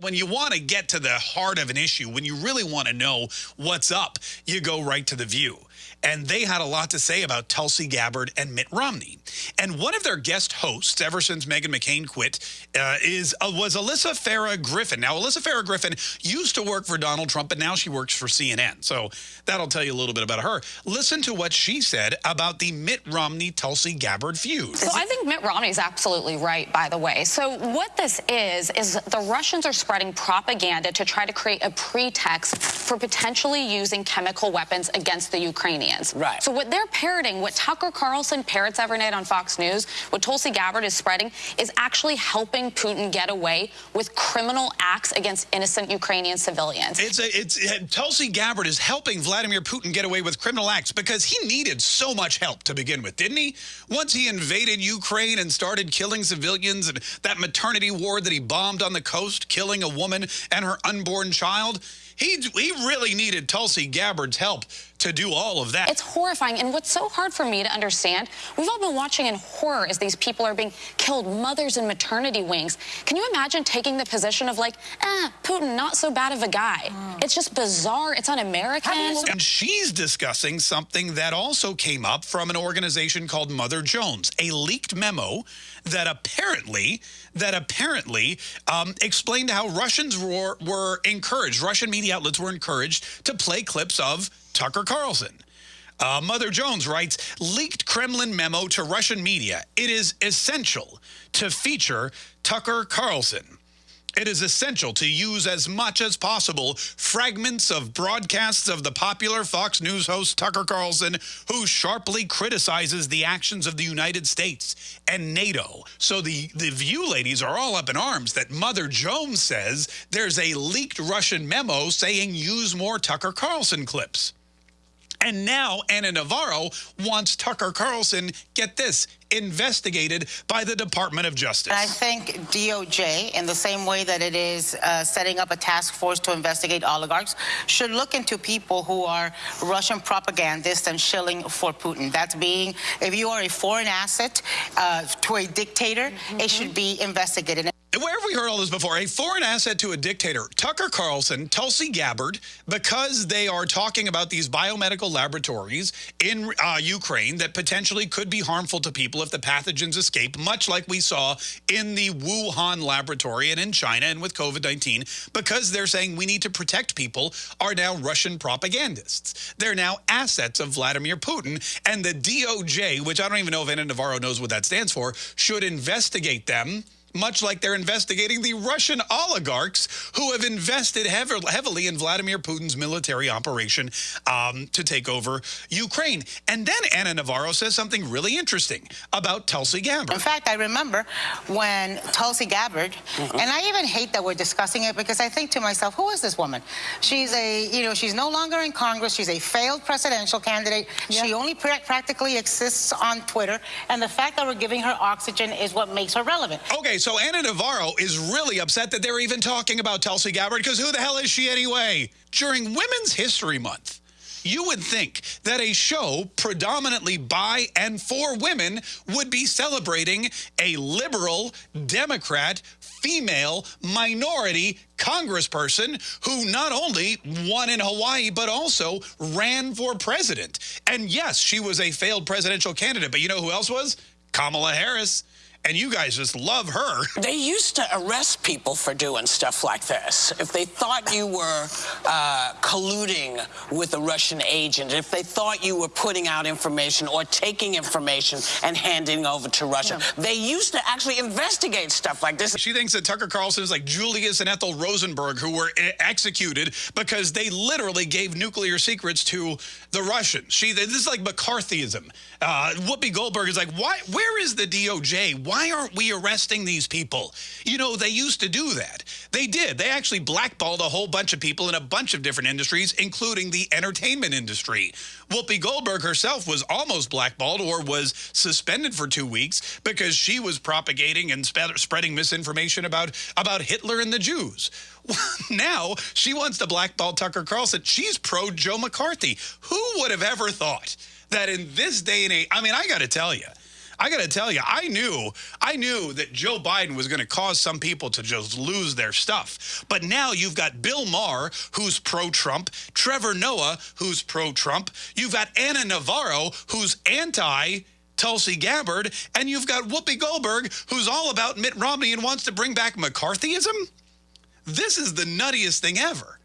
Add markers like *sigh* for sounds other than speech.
When you want to get to the heart of an issue, when you really want to know what's up, you go right to The View. And they had a lot to say about Tulsi Gabbard and Mitt Romney. And one of their guest hosts, ever since Meghan McCain quit, uh, is uh, was Alyssa Farah Griffin. Now, Alyssa Farah Griffin used to work for Donald Trump, but now she works for CNN. So that'll tell you a little bit about her. Listen to what she said about the Mitt Romney-Tulsi Gabbard feud. So I think Mitt Romney is absolutely right, by the way. So what this is, is the Russians are spreading propaganda to try to create a pretext for potentially using chemical weapons against the Ukrainians. Right. So what they're parroting, what Tucker Carlson parrots every night on Fox News, what Tulsi Gabbard is spreading, is actually helping Putin get away with criminal acts against innocent Ukrainian civilians. It's a, it's it, Tulsi Gabbard is helping Vladimir Putin get away with criminal acts because he needed so much help to begin with, didn't he? Once he invaded Ukraine and started killing civilians and that maternity ward that he bombed on the coast, killing a woman woman and her unborn child. He, he really needed Tulsi Gabbard's help to do all of that. It's horrifying. And what's so hard for me to understand, we've all been watching in horror as these people are being killed, mothers in maternity wings. Can you imagine taking the position of like, eh, Putin, not so bad of a guy? Mm. It's just bizarre. It's un-American. And she's discussing something that also came up from an organization called Mother Jones, a leaked memo that apparently that apparently um, explained how Russians were, were encouraged, Russian media outlets were encouraged to play clips of Tucker Carlson. Uh, Mother Jones writes, leaked Kremlin memo to Russian media. It is essential to feature Tucker Carlson. It is essential to use as much as possible fragments of broadcasts of the popular Fox News host Tucker Carlson, who sharply criticizes the actions of the United States and NATO. So the, the View ladies are all up in arms that Mother Jones says there's a leaked Russian memo saying use more Tucker Carlson clips. And now Ana Navarro wants Tucker Carlson, get this, investigated by the Department of Justice. I think DOJ, in the same way that it is uh, setting up a task force to investigate oligarchs, should look into people who are Russian propagandists and shilling for Putin. That's being, if you are a foreign asset uh, to a dictator, mm -hmm. it should be investigated. Where have we heard all this before? A foreign asset to a dictator. Tucker Carlson, Tulsi Gabbard, because they are talking about these biomedical laboratories in uh, Ukraine that potentially could be harmful to people if the pathogens escape, much like we saw in the Wuhan laboratory and in China and with COVID-19, because they're saying we need to protect people, are now Russian propagandists. They're now assets of Vladimir Putin, and the DOJ, which I don't even know if Ana Navarro knows what that stands for, should investigate them much like they're investigating the Russian oligarchs who have invested heavily in Vladimir Putin's military operation um, to take over Ukraine. And then Ana Navarro says something really interesting about Tulsi Gabbard. In fact, I remember when Tulsi Gabbard, mm -hmm. and I even hate that we're discussing it because I think to myself, who is this woman? She's a, you know, she's no longer in Congress. She's a failed presidential candidate. Yeah. She only pra practically exists on Twitter. And the fact that we're giving her oxygen is what makes her relevant. Okay, so Ana Navarro is really upset that they're even talking about Tulsi Gabbard because who the hell is she anyway? During Women's History Month, you would think that a show predominantly by and for women would be celebrating a liberal, Democrat, female, minority congressperson who not only won in Hawaii, but also ran for president. And yes, she was a failed presidential candidate, but you know who else was? Kamala Harris and you guys just love her. *laughs* They used to arrest people for doing stuff like this. If they thought you were uh, colluding with a Russian agent, if they thought you were putting out information or taking information and handing over to Russia, yeah. they used to actually investigate stuff like this. She thinks that Tucker Carlson is like Julius and Ethel Rosenberg, who were executed because they literally gave nuclear secrets to the Russians. She, this is like McCarthyism. Uh, Whoopi Goldberg is like, why? Where is the DOJ? Why aren't we arresting these people? You know, they used to do that. They did. They actually blackballed a whole bunch of people in a bunch of different industries, including the entertainment industry. Whoopi Goldberg herself was almost blackballed or was suspended for two weeks because she was propagating and spreading misinformation about, about Hitler and the Jews. *laughs* now she wants to blackball Tucker Carlson. She's pro Joe McCarthy. Who would have ever thought that in this day and age, I mean, I got to tell you, I got to tell you, I knew, I knew that Joe Biden was going to cause some people to just lose their stuff. But now you've got Bill Maher, who's pro-Trump, Trevor Noah, who's pro-Trump. You've got Ana Navarro, who's anti Tulsi Gabbard, and you've got Whoopi Goldberg, who's all about Mitt Romney and wants to bring back McCarthyism. This is the nuttiest thing ever.